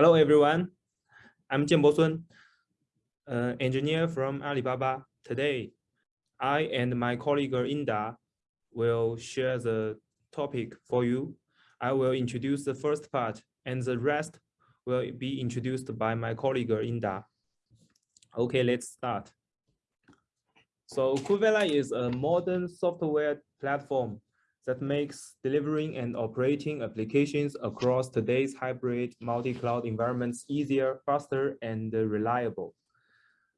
Hello, everyone. I'm Jianbo Sun, an engineer from Alibaba. Today, I and my colleague Inda will share the topic for you. I will introduce the first part and the rest will be introduced by my colleague Inda. Okay, let's start. So Kubevela is a modern software platform that makes delivering and operating applications across today's hybrid multi-cloud environments easier, faster, and reliable.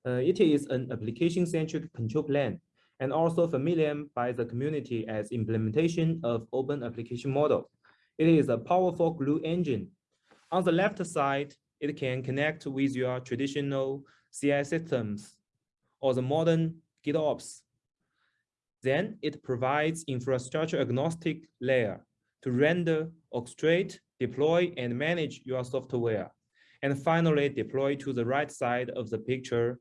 Uh, it is an application-centric control plane and also familiar by the community as implementation of open application model. It is a powerful glue engine. On the left side, it can connect with your traditional CI systems or the modern GitOps then it provides infrastructure agnostic layer to render, orchestrate, deploy, and manage your software. And finally, deploy to the right side of the picture,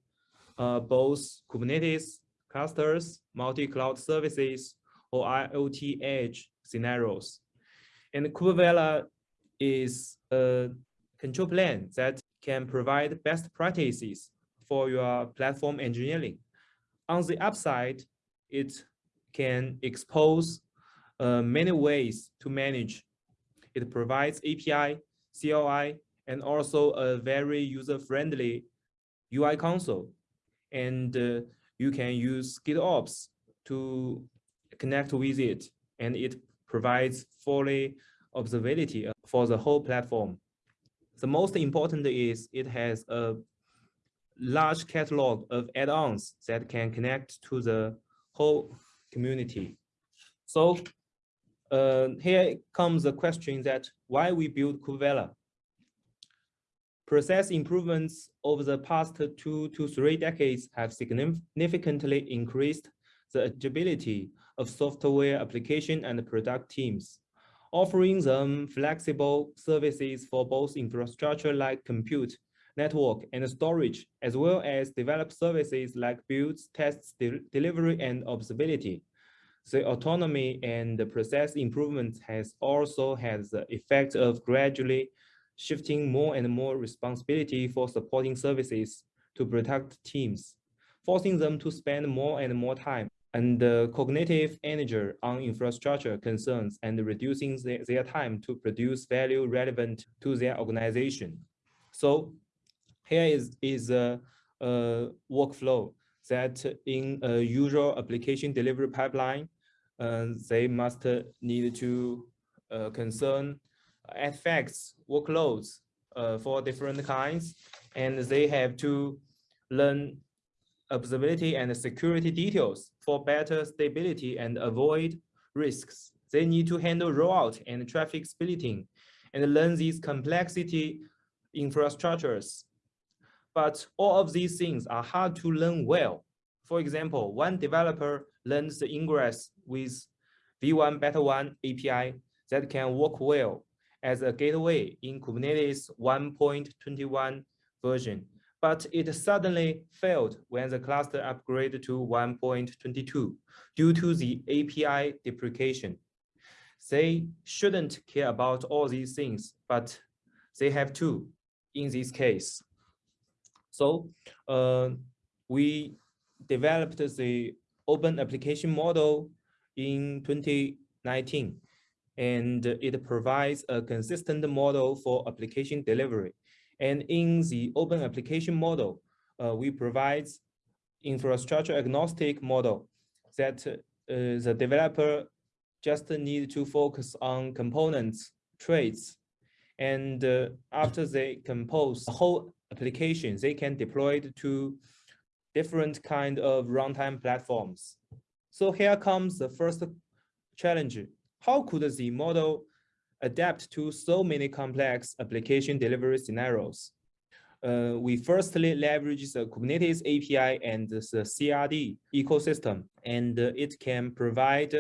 uh, both Kubernetes clusters, multi-cloud services, or IoT edge scenarios. And Kubevela is a control plane that can provide best practices for your platform engineering. On the upside, it can expose uh, many ways to manage. It provides API, CLI, and also a very user-friendly UI console. And uh, you can use GitOps to connect with it, and it provides fully observability for the whole platform. The most important is it has a large catalog of add-ons that can connect to the whole community. So uh, here comes the question that why we build Kubevela. Process improvements over the past two to three decades have significantly increased the agility of software application and product teams, offering them flexible services for both infrastructure like compute, network, and storage, as well as develop services like builds, tests, de delivery, and observability the autonomy and the process improvement has also had the effect of gradually shifting more and more responsibility for supporting services to product teams, forcing them to spend more and more time and cognitive energy on infrastructure concerns and reducing the, their time to produce value relevant to their organization. So here is, is a, a workflow that in a usual application delivery pipeline, uh, they must need to uh, concern artifacts, workloads uh, for different kinds, and they have to learn observability and security details for better stability and avoid risks. They need to handle rollout and traffic splitting and learn these complexity infrastructures. But all of these things are hard to learn well. For example, one developer learns the ingress with V1 Beta 1 API that can work well as a gateway in Kubernetes 1.21 version, but it suddenly failed when the cluster upgraded to 1.22 due to the API deprecation. They shouldn't care about all these things, but they have to in this case. So uh, we developed the open application model in 2019, and it provides a consistent model for application delivery. And in the open application model, uh, we provide infrastructure agnostic model that uh, the developer just need to focus on components, traits, and uh, after they compose the whole application, they can deploy it to different kind of runtime platforms. So here comes the first challenge. How could the model adapt to so many complex application delivery scenarios? Uh, we firstly leverage the Kubernetes API and the CRD ecosystem, and it can provide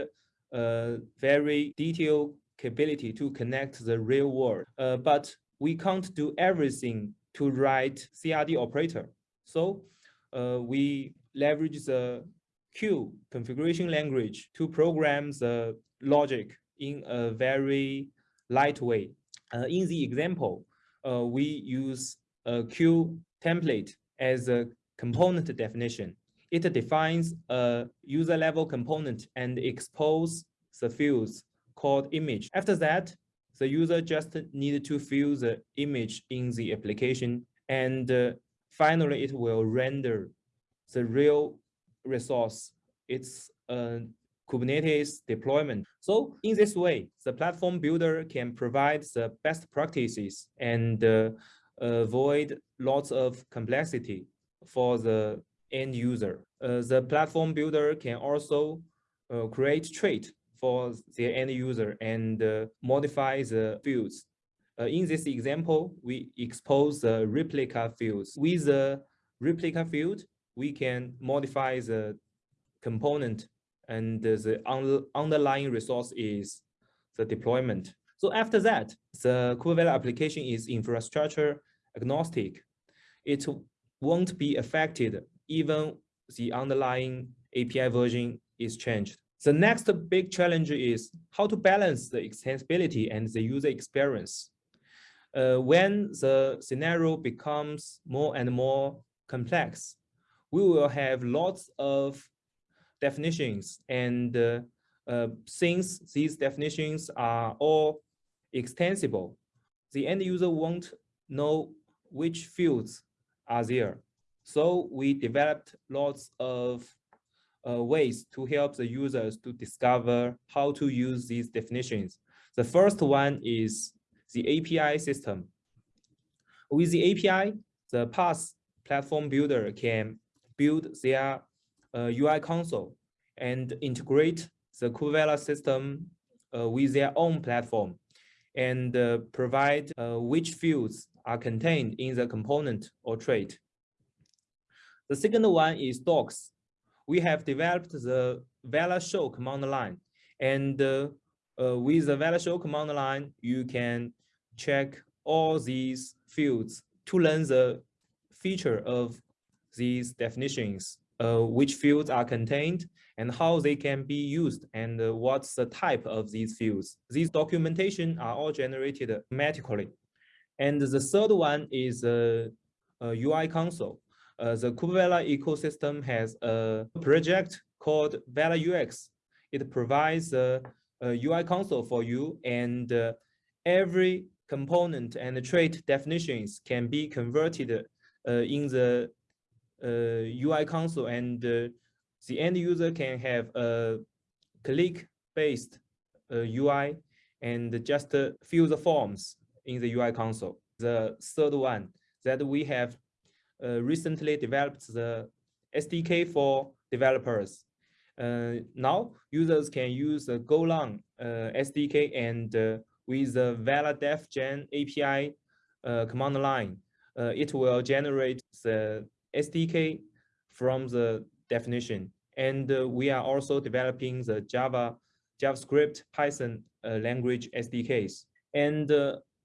a very detailed capability to connect the real world. Uh, but we can't do everything to write CRD operator. So uh, we leverage the CUE configuration language to program the logic in a very light way. Uh, in the example, uh, we use a CUE template as a component definition. It defines a user level component and expose the fields called image. After that, the user just need to fill the image in the application and uh, finally it will render the real resource. It's a Kubernetes deployment. So in this way, the platform builder can provide the best practices and uh, avoid lots of complexity for the end user. Uh, the platform builder can also uh, create trait for the end user and uh, modify the fields. Uh, in this example, we expose the replica fields. With the replica field, we can modify the component and the un underlying resource is the deployment. So after that, the Kubevela application is infrastructure agnostic. It won't be affected even the underlying API version is changed. The next big challenge is how to balance the extensibility and the user experience. Uh, when the scenario becomes more and more complex, we will have lots of definitions and uh, uh, since these definitions are all extensible, the end user won't know which fields are there. So we developed lots of uh, ways to help the users to discover how to use these definitions. The first one is the API system. With the API, the PaaS platform builder can build their uh, UI console and integrate the Kubevela system uh, with their own platform and uh, provide uh, which fields are contained in the component or trait. The second one is docs we have developed the Vela show command line. And uh, uh, with the Vela show command line, you can check all these fields to learn the feature of these definitions, uh, which fields are contained and how they can be used and uh, what's the type of these fields. These documentation are all generated automatically. And the third one is a UI console. Uh, the Kubevela ecosystem has a project called Vela UX. It provides a, a UI console for you and uh, every component and trait definitions can be converted uh, in the UI uh, console and uh, the end user can have a click-based UI and just fill the forms in the UI console. The third one that we have Uh, recently developed the SDK for developers. Uh, now users can use the Golang uh, SDK and uh, with the Vela Def Gen API uh, command line, it will generate the SDK from the definition. And we are also developing the Java, JavaScript, Python language SDKs. And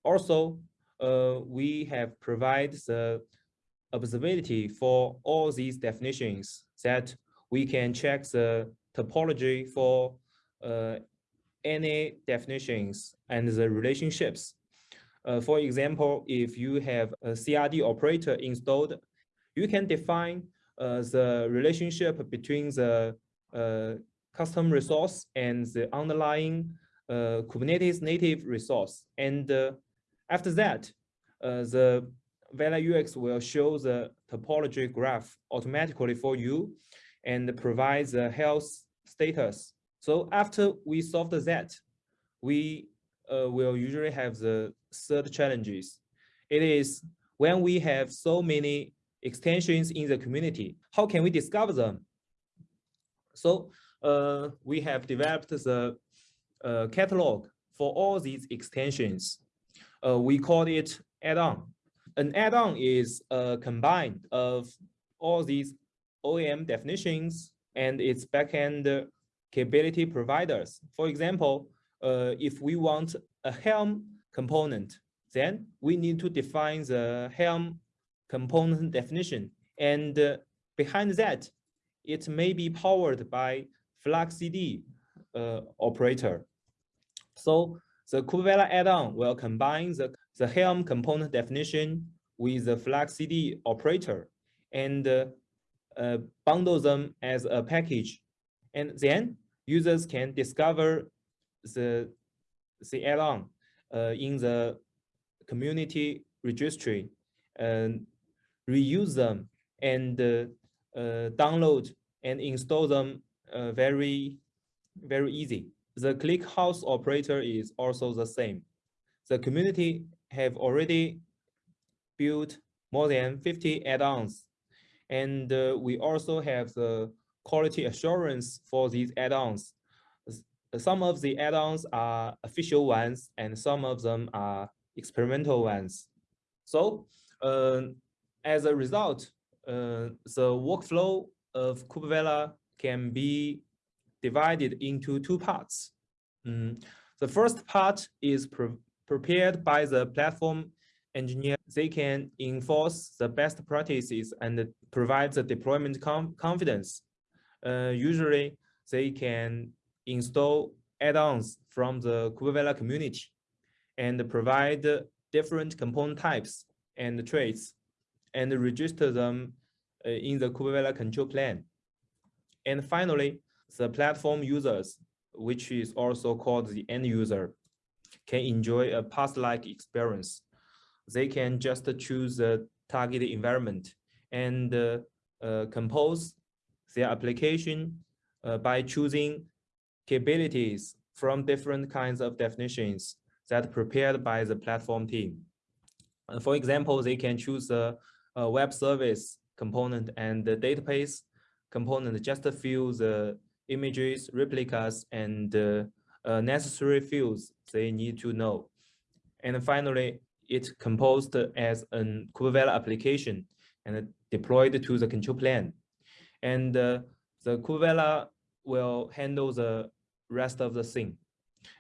also, uh, we have provided the observability for all these definitions that we can check the topology for uh, any definitions and the relationships. Uh, for example, if you have a CRD operator installed, you can define uh, the relationship between the uh, custom resource and the underlying uh, Kubernetes native resource. And uh, after that, the Vela UX will show the topology graph automatically for you and provides the health status. So after we solve that, we uh, will usually have the third challenges. It is when we have so many extensions in the community, how can we discover them? So uh, we have developed the uh, catalog for all these extensions. Uh, we call it add-on an add-on is a combine of all these OAM definitions and its backend capability providers. For example, uh, if we want a Helm component, then we need to define the Helm component definition. And uh, behind that, it may be powered by FluxCD uh, operator. So the Kubevela add-on will combine the the Helm component definition with the FluxCD operator and uh, uh, bundle them as a package. And then users can discover the, the add-on uh, in the community registry and reuse them and uh, uh, download and install them uh, very, very easy. The ClickHouse operator is also the same. The community have already built more than 50 add-ons. And uh, we also have the quality assurance for these add-ons. Some of the add-ons are official ones and some of them are experimental ones. So uh, as a result, uh, the workflow of Kubevela can be divided into two parts. Mm. The first part is prepared by the platform engineer. They can enforce the best practices and provide the deployment confidence. Uh, usually, they can install add-ons from the Kubevela community and provide different component types and traits and register them uh, in the Kubevela control plane. And finally, the platform users, which is also called the end user, can enjoy a PaaS-like experience. They can just choose the target environment and uh, uh, compose their application uh, by choosing capabilities from different kinds of definitions that prepared by the platform team. Uh, for example, they can choose a, a web service component and the database component just to fill the images, replicas, and uh, uh, necessary fields they need to know. And finally, it composed as an Kubevela application and deployed to the control plane. And uh, the Kubevela will handle the rest of the thing.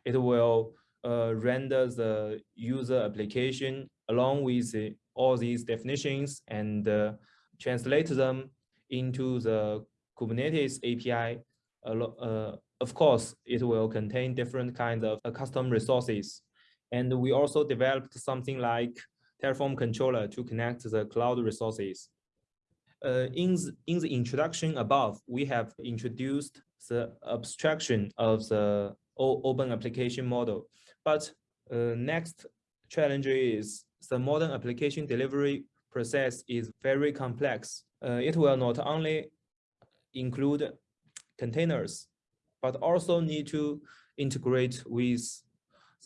It will uh, render the user application along with the, all these definitions and uh, translate them into the Kubernetes API. Uh, of course, it will contain different kinds of uh, custom resources. And we also developed something like Terraform controller to connect the cloud resources. Uh, in, the, in the introduction above, we have introduced the abstraction of the open application model. But uh, next challenge is the modern application delivery process is very complex. Uh, it will not only include containers, but also need to integrate with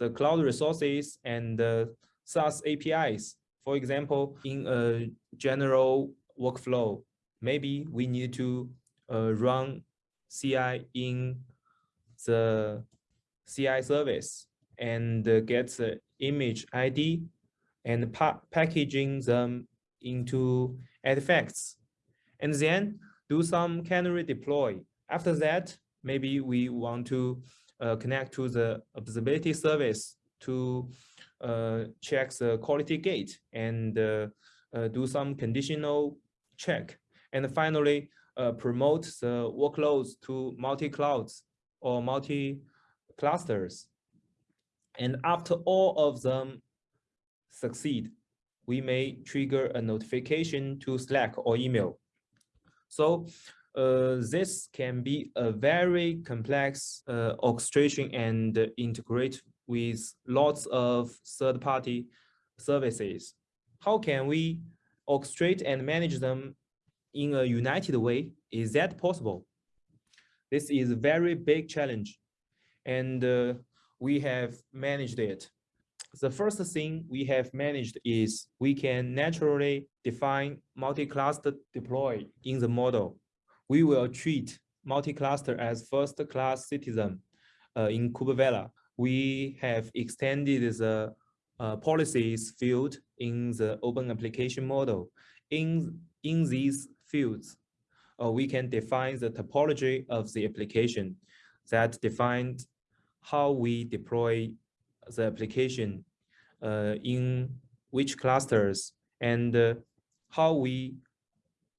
the cloud resources and the SaaS APIs. For example, in a general workflow, maybe we need to uh, run CI in the CI service and get the image ID and pa packaging them into artifacts, and then do some canary deploy. After that, maybe we want to uh, connect to the observability service to uh, check the quality gate and uh, uh do some conditional check. And finally, uh, promote the workloads to multi-clouds or multi-clusters. And after all of them succeed, we may trigger a notification to Slack or email. So uh, this can be a very complex uh, orchestration and integrate with lots of third-party services. How can we orchestrate and manage them in a united way? Is that possible? This is a very big challenge, and uh, we have managed it the first thing we have managed is we can naturally define multi-cluster deploy in the model. We will treat multi-cluster as first-class citizen uh, in Kubevela. We have extended the uh, policies field in the open application model. In, in these fields, uh, we can define the topology of the application that defines how we deploy the application uh, in which clusters and uh, how we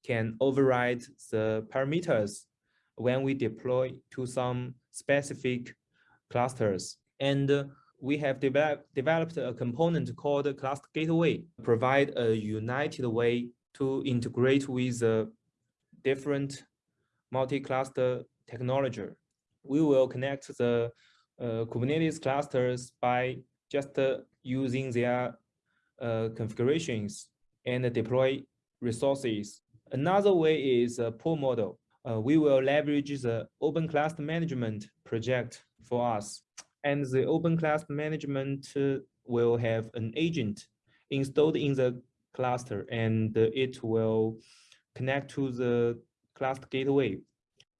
can override the parameters when we deploy to some specific clusters. And uh, we have develop, developed a component called Cluster Gateway, provide a united way to integrate with the different multi-cluster technology. We will connect the uh, Kubernetes clusters by just uh, using their uh, configurations and deploy resources. Another way is a pool model. Uh, we will leverage the Open Cluster Management project for us. And the Open Cluster Management will have an agent installed in the cluster and it will connect to the cluster gateway.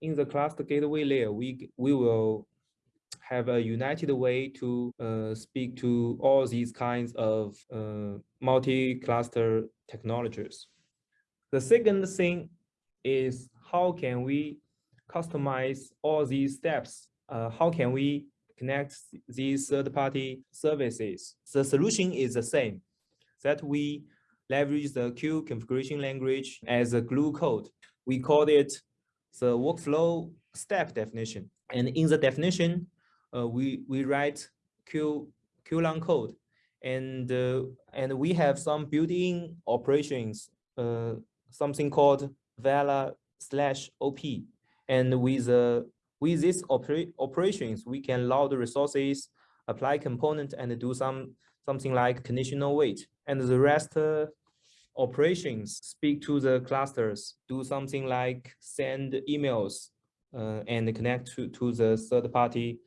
In the cluster gateway layer, we, we will have a united way to uh, speak to all these kinds of uh, multi-cluster technologies. The second thing is how can we customize all these steps? Uh, how can we connect these third-party services? The solution is the same, that we leverage the CUE configuration language as a glue code. We call it the workflow step definition. And in the definition, uh, we we write CUE CUElang code, and uh, and we have some built-in operations, uh, something called Vela slash op, and with uh, with these opera operations we can load resources, apply component, and do some something like conditional wait, and the rest. Uh, operations speak to the clusters, do something like send emails uh, and connect to, to the third party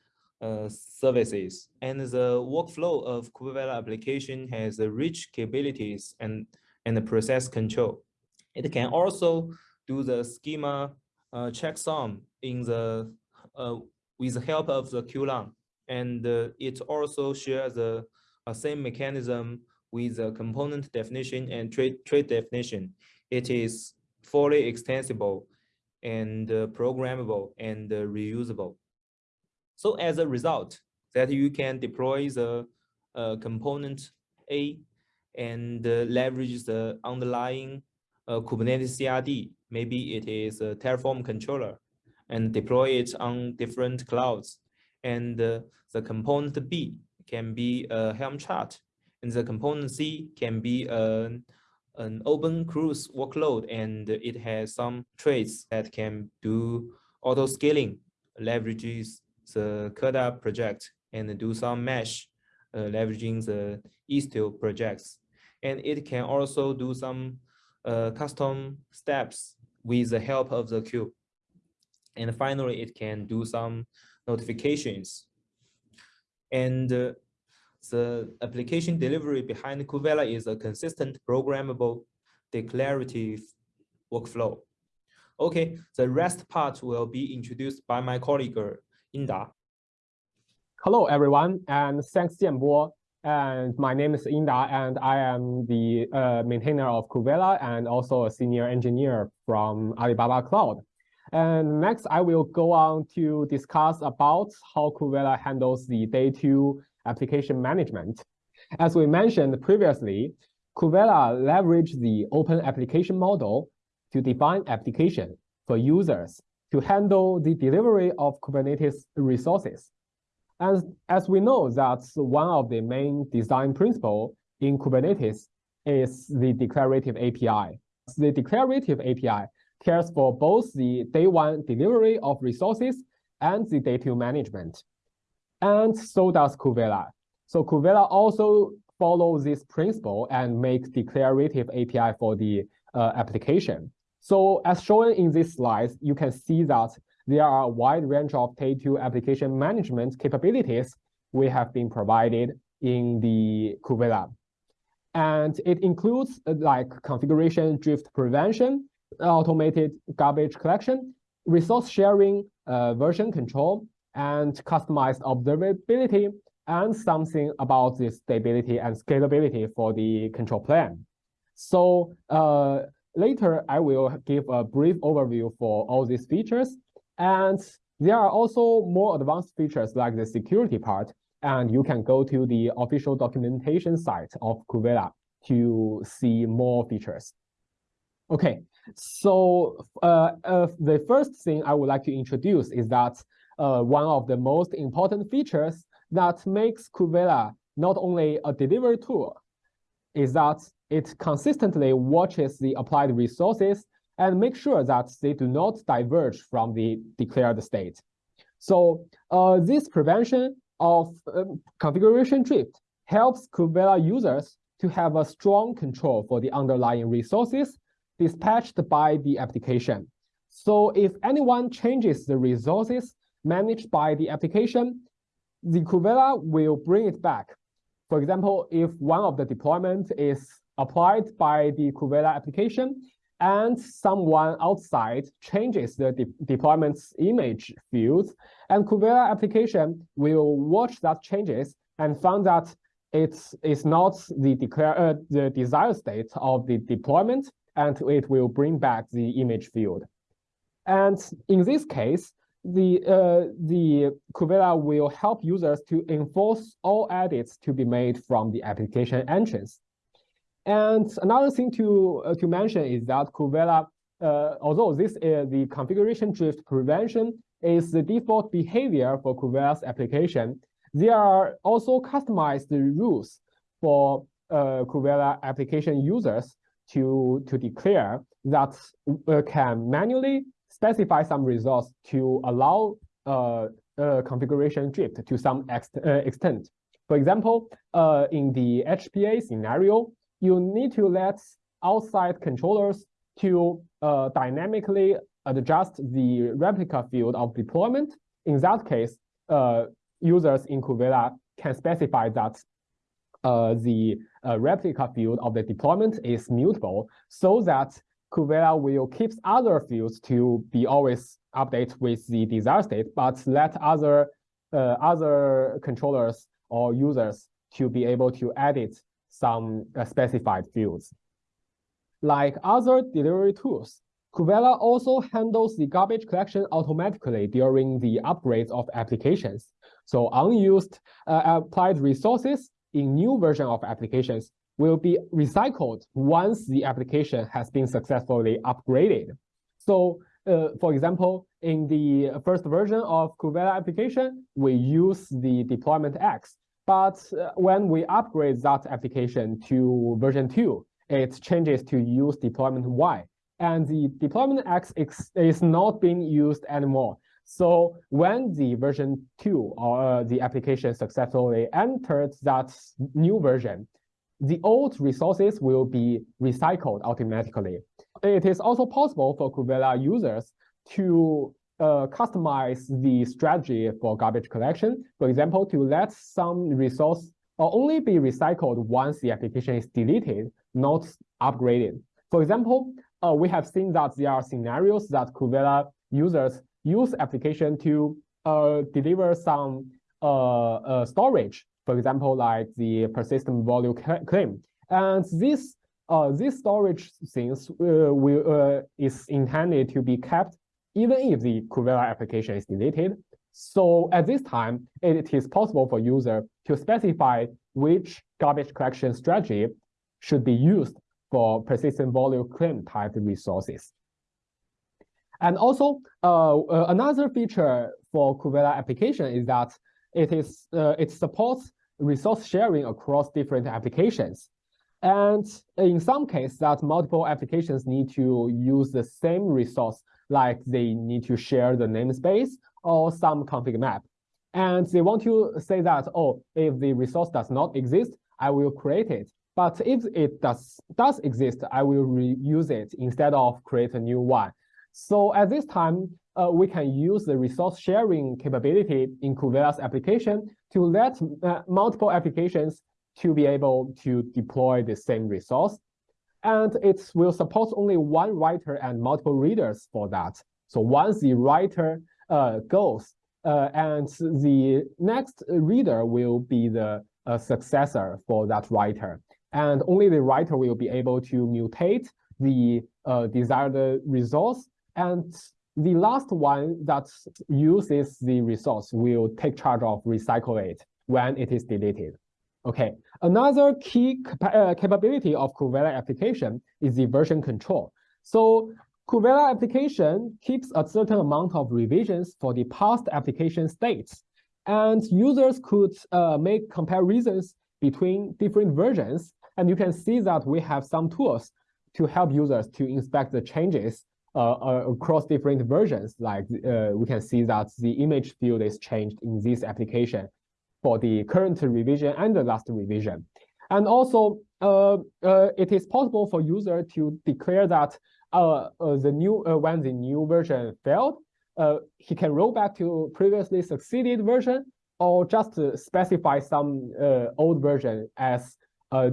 uh, services. And the workflow of Kubevela application has rich capabilities and, and process control. It can also do the schema uh, checksum in the uh, with the help of the CUElang. And uh, it also shares the uh, same mechanism with the component definition and trait, trait definition. It is fully extensible and uh, programmable and reusable. So as a result, that you can deploy the uh, component A and uh, leverage the underlying uh, Kubernetes CRD. Maybe it is a Terraform controller and deploy it on different clouds. And uh, the component B can be a Helm chart. And the component C can be an, an OpenKruise workload. And it has some traits that can do auto scaling, leverages the KEDA project and do some mesh uh, leveraging the Istio projects. And it can also do some uh, custom steps with the help of the CUE. And finally, it can do some notifications. And uh, the application delivery behind Kubevela is a consistent programmable declarative workflow. Okay, the rest part will be introduced by my colleague Inda. Hello, everyone, and thanks, Jianbo. And my name is Inda, and I am the uh, maintainer of Kubevela and also a senior engineer from Alibaba Cloud. And next, I will go on to discuss about how Kubevela handles the day two application management. As we mentioned previously, Kubevela leverage the open application model to define application for users to handle the delivery of Kubernetes resources. And as we know that one of the main design principle in Kubernetes is the declarative API. The declarative API cares for both the day one delivery of resources and the day two management. And so does Kubevela. So Kubevela also follows this principle and make declarative API for the uh, application. So as shown in this slide, you can see that there are a wide range of Day2 application management capabilities we have been provided in the Kubevela. And it includes uh, like configuration drift prevention, automated garbage collection, resource sharing, uh, version control, and customized observability, and something about the stability and scalability for the control plane. So uh, Later, I will give a brief overview for all these features. And there are also more advanced features like the security part. And you can go to the official documentation site of Kubevela to see more features. Okay, so uh, uh, the first thing I would like to introduce is that uh, one of the most important features that makes Kubevela not only a delivery tool, is that it consistently watches the applied resources and make sure that they do not diverge from the declared state. So uh, this prevention of uh, configuration drift helps Kubevela users to have a strong control for the underlying resources dispatched by the application. So if anyone changes the resources managed by the application, the Kubevela will bring it back. For example, if one of the deployment is applied by the Kubevela application and someone outside changes the de deployment's image fields, and Kubevela application will watch that changes and find that it's, it's not the, declare, uh, the desired state of the deployment, and it will bring back the image field. And in this case, the, uh, the Kubevela will help users to enforce all edits to be made from the application entrance. And another thing to, uh, to mention is that Kubevela, uh, although this is the configuration drift prevention is the default behavior for Kubevela's application, there are also customized rules for uh, Kubevela application users to, to declare that uh, can manually specify some results to allow uh, uh, configuration drift to some ex uh, extent. For example, uh, in the HPA scenario, you need to let outside controllers to uh, dynamically adjust the replica field of deployment. In that case, uh, users in Kubevela can specify that uh, the uh, replica field of the deployment is mutable so that Kubevela will keep other fields to be always update with the desired state, but let other uh, other controllers or users to be able to edit some uh, specified fields. Like other delivery tools, Kubevela also handles the garbage collection automatically during the upgrades of applications. So unused uh, applied resources in new version of applications will be recycled once the application has been successfully upgraded. So uh, for example, in the first version of Kubevela application, we use the deployment X. But uh, when we upgrade that application to version 2, it changes to use deployment Y. And the deployment X is not being used anymore. So when the version 2 or uh, the application successfully entered that new version, the old resources will be recycled automatically. It is also possible for Kubevela users to uh, customize the strategy for garbage collection. For example, to let some resource only be recycled once the application is deleted, not upgraded. For example, uh, we have seen that there are scenarios that Kubevela users use application to uh, deliver some uh, uh, storage for example, like the persistent volume claim. And this uh, this storage things uh, will uh, is intended to be kept even if the Kubevela application is deleted. So at this time, it is possible for user to specify which garbage collection strategy should be used for persistent volume claim type resources. And also, uh, uh, another feature for Kubevela application is that it is uh, it supports resource sharing across different applications. And in some cases that multiple applications need to use the same resource, like they need to share the namespace or some config map. And they want to say that, oh, if the resource does not exist, I will create it. But if it does, does exist, I will reuse it instead of create a new one. So at this time, uh, we can use the resource sharing capability in Kubevela's application to let uh, multiple applications to be able to deploy the same resource. And it will support only one writer and multiple readers for that. So once the writer uh, goes, uh, and the next reader will be the uh, successor for that writer. And only the writer will be able to mutate the uh, desired resource and the last one that uses the resource will take charge of recycle it when it is deleted. Okay, another key uh, capability of Kubevela application is the version control. So Kubevela application keeps a certain amount of revisions for the past application states. And users could uh, make comparisons between different versions. And you can see that we have some tools to help users to inspect the changes uh, uh, across different versions. Like uh, we can see that the image field is changed in this application for the current revision and the last revision. And also, uh, uh, it is possible for user to declare that uh, the new when the new version failed, he can roll back to previously succeeded version or just specify some old version as a,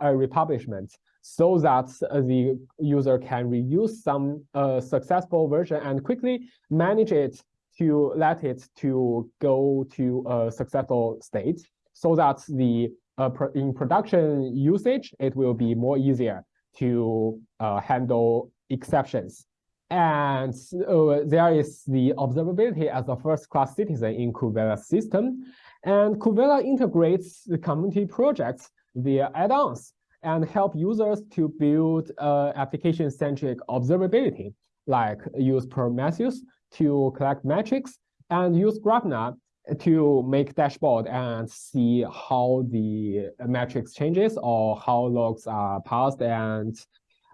a republishment so that uh, the user can reuse some uh, successful version and quickly manage it to let it to go to a successful state so that the uh, in production usage, it will be more easier to uh, handle exceptions. And uh, there is the observability as a first-class citizen in Kubevela system. And Kubevela integrates the community projects via add-ons and help users to build uh, application-centric observability, like use Prometheus to collect metrics and use Grafana to make dashboard and see how the metrics changes or how logs are passed and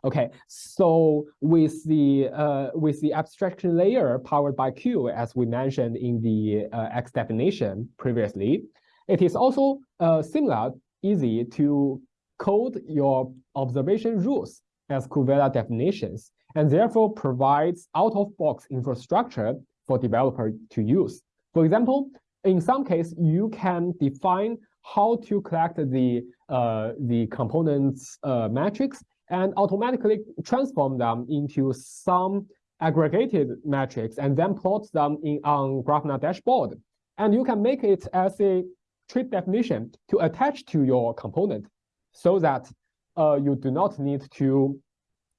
okay. So with the uh, with the abstraction layer powered by CUE as we mentioned in the uh, x definition previously it is also uh, similar easy to code your observation rules as Kubevela definitions, and therefore provides out-of-box infrastructure for developer to use. For example, in some case, you can define how to collect the, uh, the components uh, metrics and automatically transform them into some aggregated metrics and then plot them in on Grafana dashboard. And you can make it as a trait definition to attach to your component so that uh, you do not need to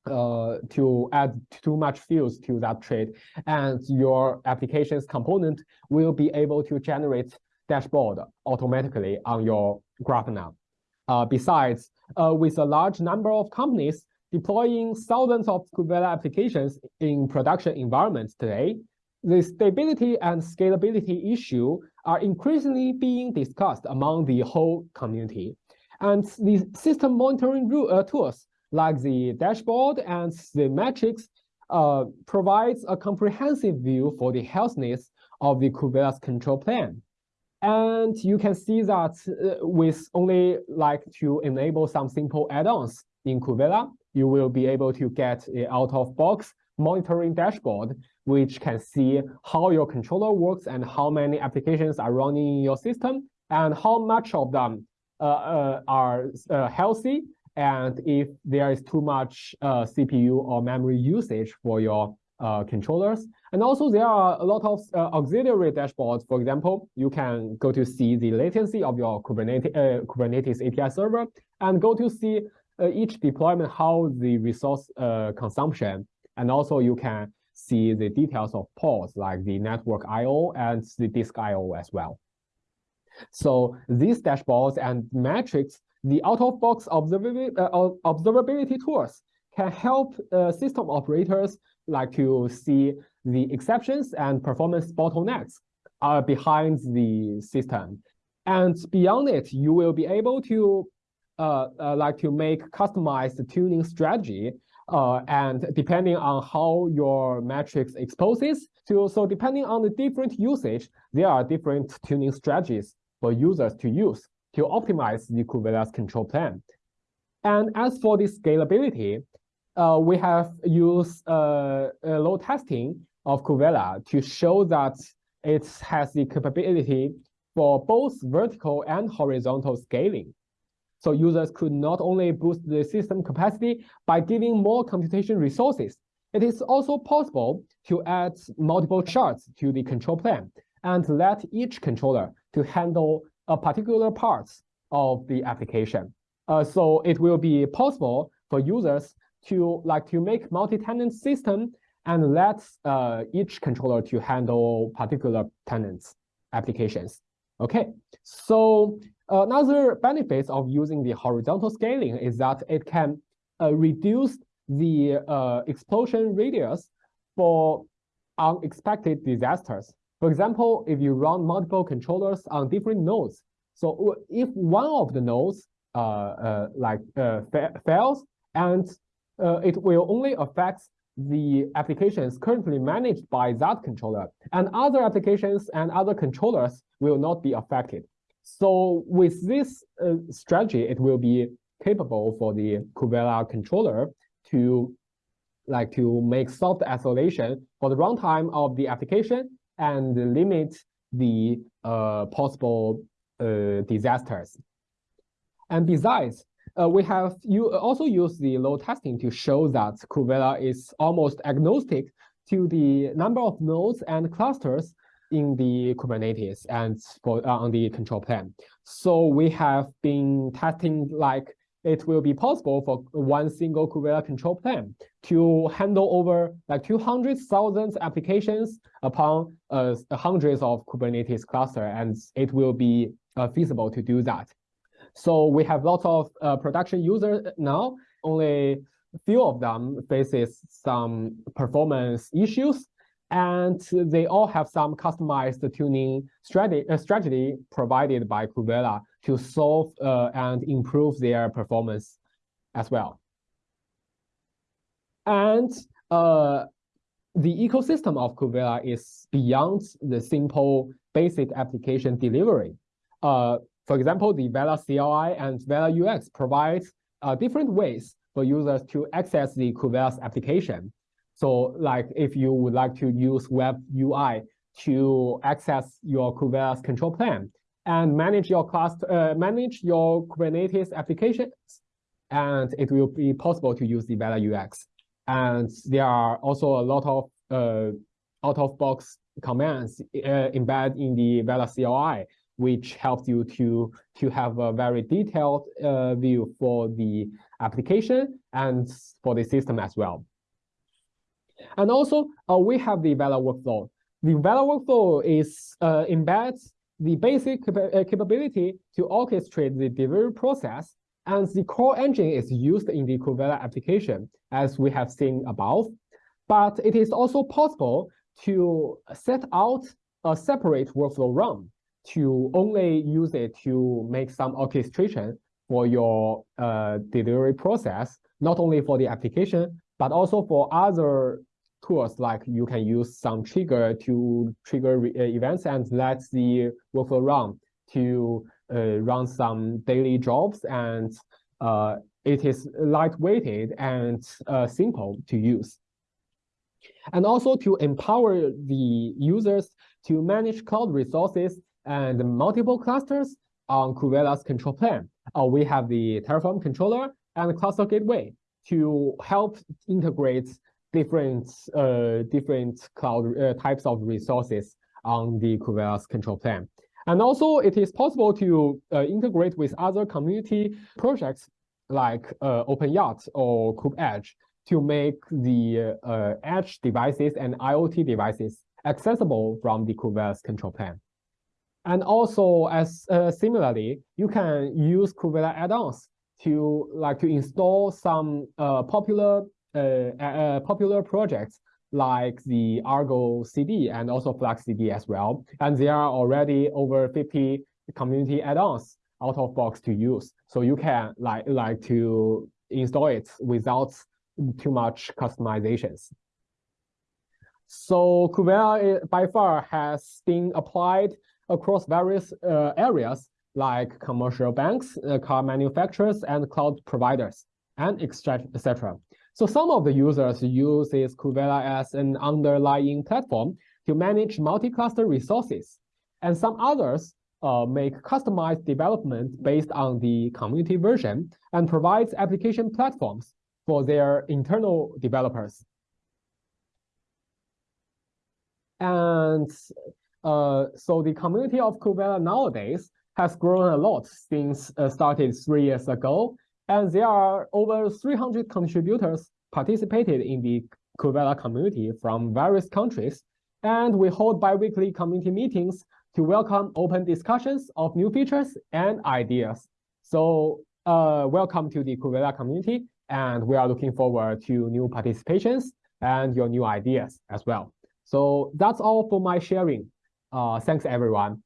uh, to add too much fields to that trade and your application's component will be able to generate dashboard automatically on your Grafana. Uh, besides, uh, with a large number of companies deploying thousands of Kubevela applications in production environments today, the stability and scalability issue are increasingly being discussed among the whole community. And the system monitoring uh, tools like the dashboard and the metrics uh, provides a comprehensive view for the healthiness of the Kubevela's control plan. And you can see that uh, with only like to enable some simple add-ons in Kubevela, you will be able to get a out-of-box monitoring dashboard, which can see how your controller works and how many applications are running in your system and how much of them uh, uh, are uh, healthy and if there is too much CPU or memory usage for your uh, controllers. And also there are a lot of uh, auxiliary dashboards. For example, you can go to see the latency of your Kubernetes, uh, Kubernetes API server and go to see each deployment, how the resource consumption. And also you can see the details of pods like the network IO and the disk IO as well. So these dashboards and metrics, the out-of-box observability, uh, observability tools can help uh, system operators like to see the exceptions and performance bottlenecks uh, behind the system. And beyond it, you will be able to uh, uh, like to make customized tuning strategy uh, and depending on how your metrics exposes to, so depending on the different usage, there are different tuning strategies for users to use to optimize the Kubevela's control plane. And as for the scalability, uh, we have used uh, load testing of Kubevela to show that it has the capability for both vertical and horizontal scaling. So users could not only boost the system capacity by giving more computation resources, it is also possible to add multiple shards to the control plane and let each controller to handle a particular parts of the application. Uh, so it will be possible for users to like to make multi-tenant system and let uh, each controller to handle particular tenants applications. Okay, so another benefits of using the horizontal scaling is that it can uh, reduce the uh, explosion radius for unexpected disasters For example, if you run multiple controllers on different nodes, so if one of the nodes uh, uh, like uh, fa fails, and uh, it will only affect the applications currently managed by that controller, and other applications and other controllers will not be affected. So with this uh, strategy, it will be capable for the Kubevela controller to like to make soft isolation for the runtime of the application and limit the uh, possible uh, disasters. And besides, uh, we have you also use the load testing to show that Kubevela is almost agnostic to the number of nodes and clusters in the Kubernetes and for uh, on the control plane. So we have been testing like it will be possible for one single Kubevela control plane to handle over like 200,000 applications upon uh, hundreds of Kubernetes cluster, and it will be uh, feasible to do that. So we have lots of uh, production users now, only few of them faces some performance issues, and they all have some customized tuning strategy, uh, strategy provided by Kubevela to solve uh, and improve their performance as well. And uh, the ecosystem of Kubevela is beyond the simple basic application delivery. Uh, for example, the Vela CLI and Vela UX provides uh, different ways for users to access the Kubevela's application. So like if you would like to use web UI to access your Kubernetes control plane and manage your cluster, uh, manage your Kubernetes applications, and it will be possible to use the Vela UX. And there are also a lot of uh, out-of-box commands uh, embedded in the Vela CLI, which helps you to, to have a very detailed uh, view for the application and for the system as well. And also, uh, we have the Vela workflow. The Vela workflow is uh, embeds the basic uh, capability to orchestrate the delivery process, and the core engine is used in the Kubevela application, as we have seen above. But it is also possible to set out a separate workflow run to only use it to make some orchestration for your uh, delivery process, not only for the application, but also for other tools like you can use some trigger to trigger uh, events and let the workflow run to run some daily jobs and uh, it is lightweighted and uh, simple to use. And also to empower the users to manage cloud resources and multiple clusters on Kubevela's control plane. Uh, we have the Terraform controller and cluster gateway to help integrate different uh, different cloud uh, types of resources on the Kubernetes control plane. And also it is possible to uh, integrate with other community projects like uh, OpenYurt or KubeEdge to make the uh, edge devices and IoT devices accessible from the Kubernetes control plane. And also, as uh, similarly, you can use Kubernetes add-ons to like to install some uh, popular uh, uh, popular projects like the Argo CD and also Flux CD as well. And there are already over 50 community add-ons out of box to use. So you can like like to install it without too much customizations. So Kubevela by far has been applied across various uh, areas like commercial banks, uh, car manufacturers, and cloud providers, and etc. So some of the users uses Kubevela as an underlying platform to manage multi-cluster resources. And some others uh, make customized development based on the community version and provides application platforms for their internal developers. And uh, so the community of Kubevela nowadays has grown a lot since uh, started three years ago and there are over 300 contributors participated in the Kubevela community from various countries. And we hold biweekly community meetings to welcome open discussions of new features and ideas. So uh, welcome to the Kubevela community. And we are looking forward to new participations and your new ideas as well. So that's all for my sharing. Uh, thanks everyone.